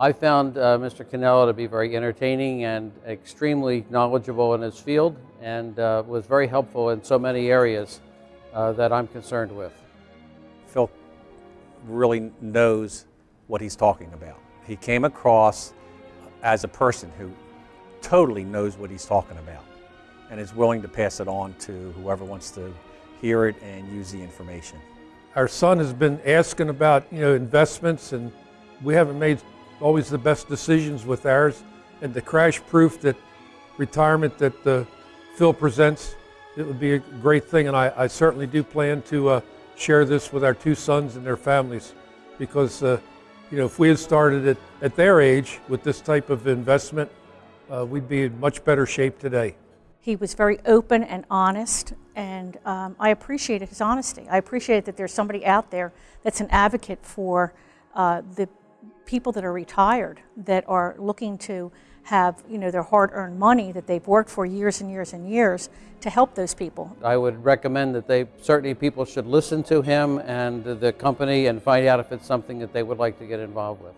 I found uh, Mr. Cannella to be very entertaining and extremely knowledgeable in his field and uh, was very helpful in so many areas uh, that I'm concerned with. Phil really knows what he's talking about. He came across as a person who totally knows what he's talking about and is willing to pass it on to whoever wants to hear it and use the information. Our son has been asking about, you know, investments and we haven't made always the best decisions with ours. And the crash proof that retirement that uh, Phil presents, it would be a great thing. And I, I certainly do plan to uh, share this with our two sons and their families because, uh, you know, if we had started it at their age with this type of investment, uh, we'd be in much better shape today. He was very open and honest, and um, I appreciated his honesty. I appreciated that there's somebody out there that's an advocate for uh, the people that are retired, that are looking to have you know their hard-earned money that they've worked for years and years and years to help those people. I would recommend that they certainly people should listen to him and the company and find out if it's something that they would like to get involved with.